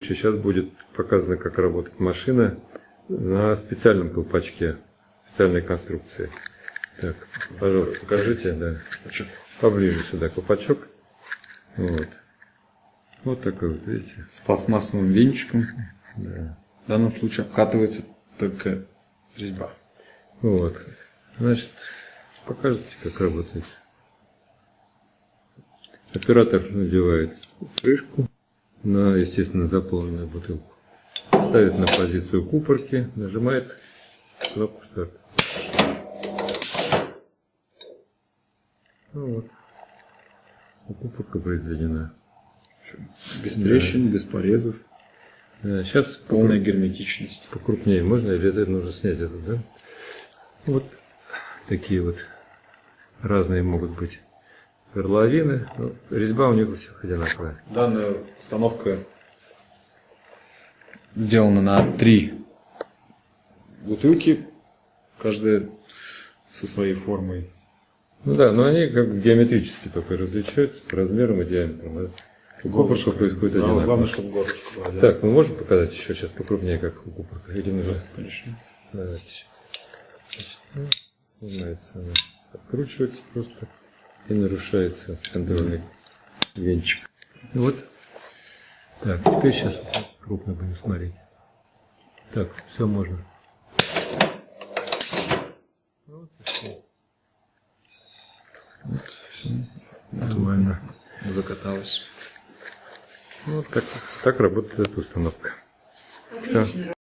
Сейчас будет показано, как работает машина на специальном колпачке, специальной конструкции. Так, пожалуйста, покажите, да. Поближе сюда колпачок. Вот. Вот такой вот, видите? С пластмассовым венчиком. Да. В данном случае обкатывается только резьба. Вот. Значит, покажите, как работает. Оператор надевает крышку на, естественно, заполненную бутылку. Ставит на позицию купорки, нажимает кнопку старт. Ну вот. Купорка произведена. Без трещин, без порезов. Сейчас Полная герметичность. покрупнее можно или это нужно снять это, да? Вот такие вот разные могут быть горловины. Ну, резьба у них у всех одинаковая. Данная установка сделана на три бутылки, каждая со своей формой. Ну да, но они как бы геометрически только различаются по размерам и диаметрам. а У купорка происходит одинаково. главное, чтобы горлышко было? Так, мы можем показать еще сейчас покрупнее, как у купорка? Или нужно? Конечно. Давайте сейчас. Значит, ну, снимается она. Откручивается просто и нарушается контрольный венчик. И вот. Так, теперь сейчас крупно будем смотреть. Так, все можно. Вот. Вот, все. Нормально. Закаталось. Вот как, так работает эта установка. Всё.